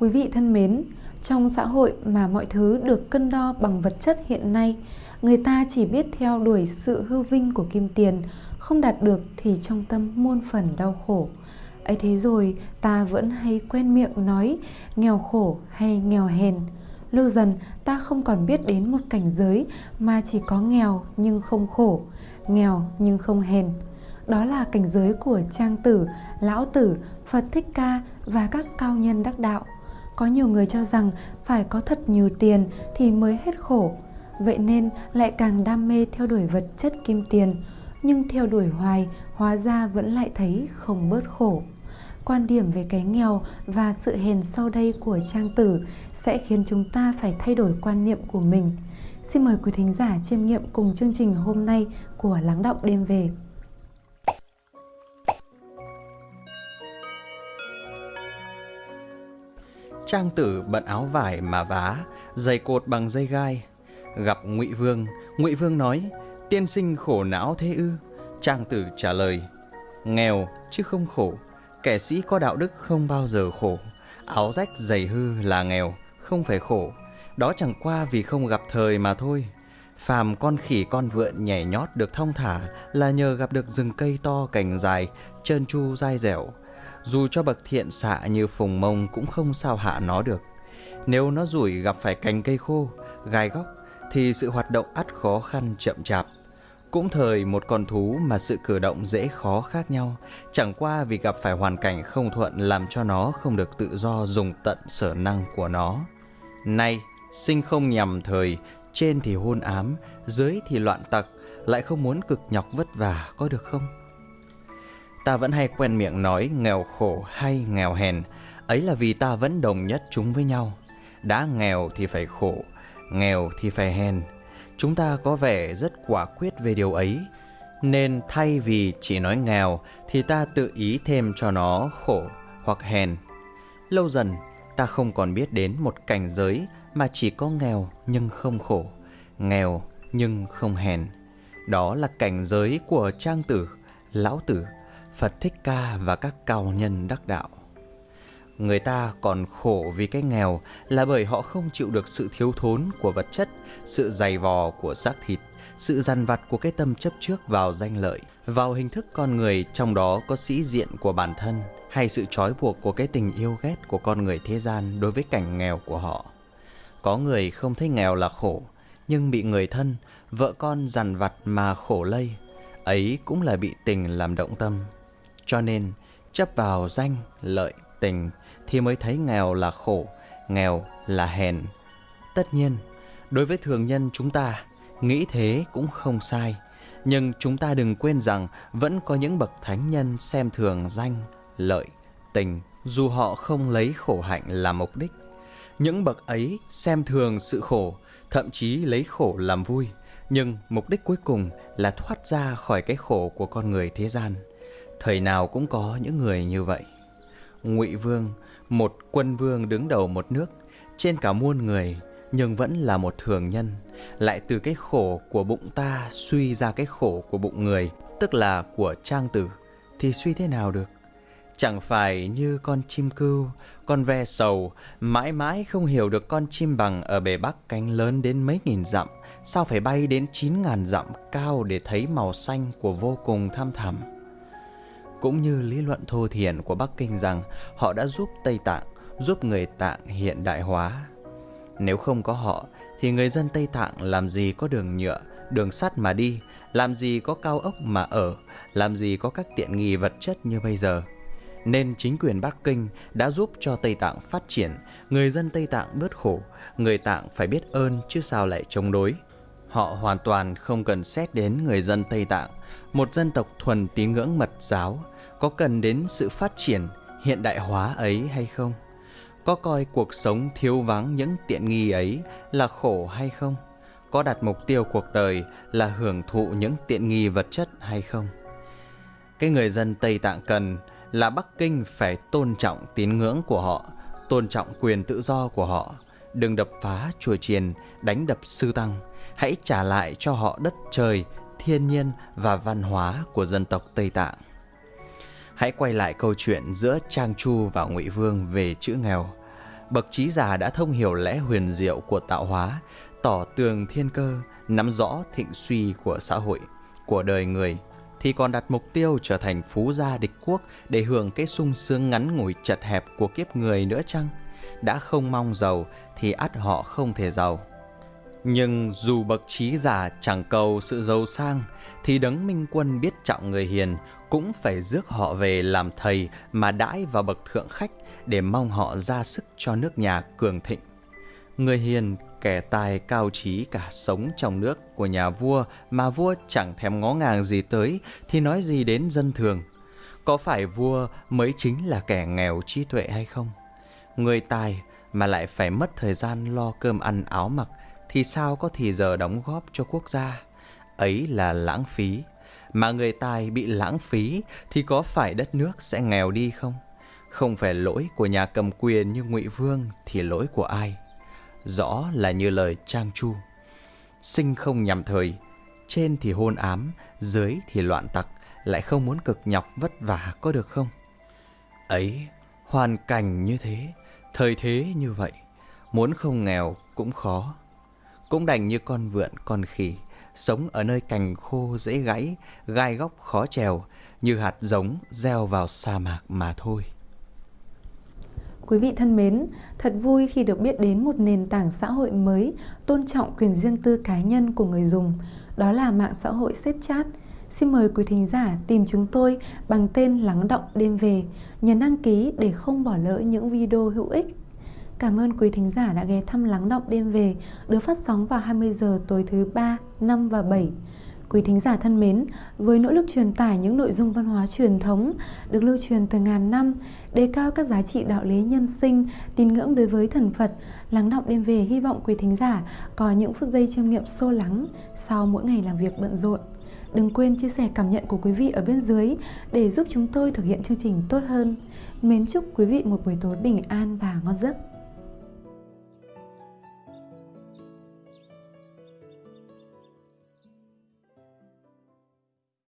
Quý vị thân mến, trong xã hội mà mọi thứ được cân đo bằng vật chất hiện nay, người ta chỉ biết theo đuổi sự hư vinh của kim tiền, không đạt được thì trong tâm muôn phần đau khổ. ấy thế rồi ta vẫn hay quen miệng nói nghèo khổ hay nghèo hèn. Lâu dần ta không còn biết đến một cảnh giới mà chỉ có nghèo nhưng không khổ, nghèo nhưng không hèn. Đó là cảnh giới của trang tử, lão tử, Phật Thích Ca và các cao nhân đắc đạo. Có nhiều người cho rằng phải có thật nhiều tiền thì mới hết khổ. Vậy nên lại càng đam mê theo đuổi vật chất kim tiền, nhưng theo đuổi hoài hóa ra vẫn lại thấy không bớt khổ. Quan điểm về cái nghèo và sự hèn sau đây của Trang Tử sẽ khiến chúng ta phải thay đổi quan niệm của mình. Xin mời quý thính giả chiêm nghiệm cùng chương trình hôm nay của Lắng Động Đêm Về. Trang tử bận áo vải mà vá, giày cột bằng dây gai. Gặp Ngụy Vương, Ngụy Vương nói: "Tiên sinh khổ não thế ư?" Trang tử trả lời: "Nghèo chứ không khổ, kẻ sĩ có đạo đức không bao giờ khổ. Áo rách giày hư là nghèo, không phải khổ. Đó chẳng qua vì không gặp thời mà thôi." Phàm con khỉ con vượn nhảy nhót được thong thả là nhờ gặp được rừng cây to cành dài, trơn tru dai dẻo, dù cho bậc thiện xạ như phùng mông cũng không sao hạ nó được. Nếu nó rủi gặp phải cành cây khô, gai góc, thì sự hoạt động ắt khó khăn chậm chạp. Cũng thời một con thú mà sự cử động dễ khó khác nhau, chẳng qua vì gặp phải hoàn cảnh không thuận làm cho nó không được tự do dùng tận sở năng của nó. Nay, sinh không nhằm thời, trên thì hôn ám, dưới thì loạn tặc, lại không muốn cực nhọc vất vả có được không? Ta vẫn hay quen miệng nói nghèo khổ hay nghèo hèn, ấy là vì ta vẫn đồng nhất chúng với nhau. Đã nghèo thì phải khổ, nghèo thì phải hèn. Chúng ta có vẻ rất quả quyết về điều ấy, nên thay vì chỉ nói nghèo thì ta tự ý thêm cho nó khổ hoặc hèn. Lâu dần, ta không còn biết đến một cảnh giới mà chỉ có nghèo nhưng không khổ, nghèo nhưng không hèn. Đó là cảnh giới của trang tử, lão tử Phật Thích Ca và các cao nhân đắc đạo. Người ta còn khổ vì cái nghèo là bởi họ không chịu được sự thiếu thốn của vật chất, sự dày vò của xác thịt, sự dằn vặt của cái tâm chấp trước vào danh lợi, vào hình thức con người trong đó có sĩ diện của bản thân hay sự trói buộc của cái tình yêu ghét của con người thế gian đối với cảnh nghèo của họ. Có người không thấy nghèo là khổ, nhưng bị người thân, vợ con dằn vặt mà khổ lây, ấy cũng là bị tình làm động tâm. Cho nên, chấp vào danh, lợi, tình thì mới thấy nghèo là khổ, nghèo là hèn. Tất nhiên, đối với thường nhân chúng ta, nghĩ thế cũng không sai. Nhưng chúng ta đừng quên rằng vẫn có những bậc thánh nhân xem thường danh, lợi, tình, dù họ không lấy khổ hạnh làm mục đích. Những bậc ấy xem thường sự khổ, thậm chí lấy khổ làm vui, nhưng mục đích cuối cùng là thoát ra khỏi cái khổ của con người thế gian. Thời nào cũng có những người như vậy. Ngụy Vương, một quân vương đứng đầu một nước, trên cả muôn người, nhưng vẫn là một thường nhân, lại từ cái khổ của bụng ta suy ra cái khổ của bụng người, tức là của trang tử, thì suy thế nào được? Chẳng phải như con chim cưu, con ve sầu, mãi mãi không hiểu được con chim bằng ở bề bắc cánh lớn đến mấy nghìn dặm, sao phải bay đến chín ngàn dặm cao để thấy màu xanh của vô cùng thăm thẳm cũng như lý luận thô thiển của Bắc Kinh rằng họ đã giúp Tây Tạng, giúp người Tạng hiện đại hóa. Nếu không có họ, thì người dân Tây Tạng làm gì có đường nhựa, đường sắt mà đi, làm gì có cao ốc mà ở, làm gì có các tiện nghi vật chất như bây giờ. Nên chính quyền Bắc Kinh đã giúp cho Tây Tạng phát triển, người dân Tây Tạng bớt khổ, người Tạng phải biết ơn chứ sao lại chống đối. Họ hoàn toàn không cần xét đến người dân Tây Tạng, một dân tộc thuần tín ngưỡng mật giáo, có cần đến sự phát triển hiện đại hóa ấy hay không? Có coi cuộc sống thiếu vắng những tiện nghi ấy là khổ hay không? Có đặt mục tiêu cuộc đời là hưởng thụ những tiện nghi vật chất hay không? Cái người dân Tây Tạng cần là Bắc Kinh phải tôn trọng tín ngưỡng của họ, tôn trọng quyền tự do của họ, đừng đập phá chùa chiền, đánh đập sư tăng, hãy trả lại cho họ đất trời, thiên nhiên và văn hóa của dân tộc Tây Tạng. Hãy quay lại câu chuyện giữa Trang Chu và Ngụy Vương về chữ nghèo. bậc trí giả đã thông hiểu lẽ huyền diệu của tạo hóa, tỏ tường thiên cơ, nắm rõ thịnh suy của xã hội, của đời người, thì còn đặt mục tiêu trở thành phú gia địch quốc để hưởng cái sung sướng ngắn ngủi chật hẹp của kiếp người nữa chăng? Đã không mong giàu thì ắt họ không thể giàu. Nhưng dù bậc trí giả chẳng cầu sự giàu sang, thì đấng minh quân biết trọng người hiền cũng phải rước họ về làm thầy mà đãi vào bậc thượng khách để mong họ ra sức cho nước nhà cường thịnh. Người hiền, kẻ tài cao trí cả sống trong nước của nhà vua mà vua chẳng thèm ngó ngàng gì tới thì nói gì đến dân thường. Có phải vua mới chính là kẻ nghèo trí tuệ hay không? Người tài mà lại phải mất thời gian lo cơm ăn áo mặc thì sao có thì giờ đóng góp cho quốc gia? Ấy là lãng phí. Mà người tài bị lãng phí thì có phải đất nước sẽ nghèo đi không? Không phải lỗi của nhà cầm quyền như Ngụy Vương thì lỗi của ai? Rõ là như lời Trang Chu. Sinh không nhằm thời, trên thì hôn ám, dưới thì loạn tặc, lại không muốn cực nhọc vất vả có được không? Ấy, hoàn cảnh như thế, thời thế như vậy, muốn không nghèo cũng khó. Cũng đành như con vượn con khỉ, sống ở nơi cành khô dễ gãy, gai góc khó trèo, như hạt giống gieo vào sa mạc mà thôi. Quý vị thân mến, thật vui khi được biết đến một nền tảng xã hội mới tôn trọng quyền riêng tư cá nhân của người dùng, đó là mạng xã hội xếp chat. Xin mời quý thính giả tìm chúng tôi bằng tên Lắng Động Đêm Về, nhấn đăng ký để không bỏ lỡ những video hữu ích. Cảm ơn quý thính giả đã ghé thăm Lắng Động Đêm Về, được phát sóng vào 20 giờ tối thứ 3, 5 và 7 Quý thính giả thân mến, với nỗ lực truyền tải những nội dung văn hóa truyền thống được lưu truyền từ ngàn năm, đề cao các giá trị đạo lý nhân sinh, tín ngưỡng đối với thần Phật, lắng động đêm về hy vọng quý thính giả có những phút giây chiêm nghiệm sâu lắng sau mỗi ngày làm việc bận rộn. Đừng quên chia sẻ cảm nhận của quý vị ở bên dưới để giúp chúng tôi thực hiện chương trình tốt hơn. Mến chúc quý vị một buổi tối bình an và ngon giấc.